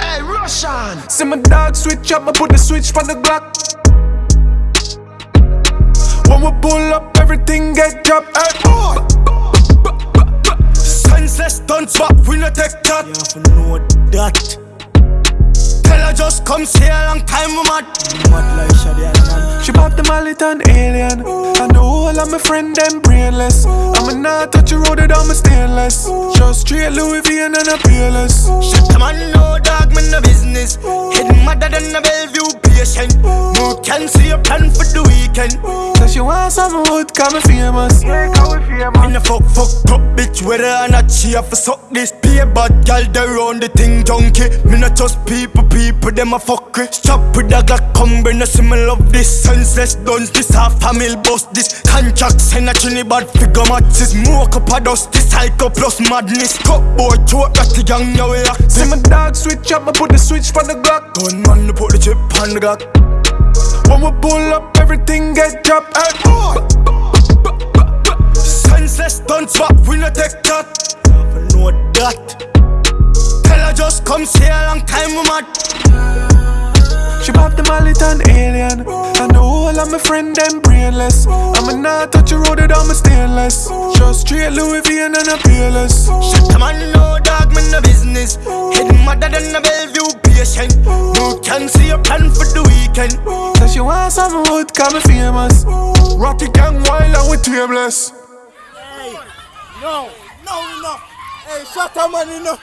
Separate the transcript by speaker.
Speaker 1: Hey, Russian! See my dog switch up, I put the switch from the Glock. When we pull up, everything get dropped. Hey, boy!
Speaker 2: Senseless stunts, but we no take that.
Speaker 3: Yeah, for know that.
Speaker 2: Tell her just comes here a long time, mad.
Speaker 3: Mad like Shadia
Speaker 1: she pop the mallet on alien. I know whole of my friend them brainless. I'ma not touch a road I'm a stainless. Just straight Louis V and a peerless.
Speaker 2: Shut the man, no dog, man, no business. Head madder than a Bellevue patient. No can see a plan for the weekend.
Speaker 1: So she want some wood, call me famous. Yeah, me famous.
Speaker 2: In a fuck, fuck, up, bitch, whether or not she have to suck this. Be a bad gal, they run the thing junkie. Me not just people, people, them a fuck it. Stop with the Glock, come bring the smell of this. Senseless duns, this half a family bust this. Contract, send a Trinidad figure matches. Smoke up a dust, this psycho plus madness. Cut boy, choke, got the young, now we act.
Speaker 1: See my dog switch up, I put the switch from the Glock.
Speaker 2: Gunman, put the chip on the Glock.
Speaker 1: When we pull up, everything get dropped. Hey, boy.
Speaker 2: Time, we mad.
Speaker 1: She pop the mallet on alien. And the whole of my friend them brainless. I'ma not touch a road I'm a stainless. Just straight Louis V and a peerless.
Speaker 2: Shut the man, no dog, man, no business. Head madder than a Bellevue patient. No can see a plan for the weekend.
Speaker 1: So she want some wood, call me famous. Rocky gang wild and we tameless.
Speaker 3: Hey, no, no, no. Hey, shut up, man, you know.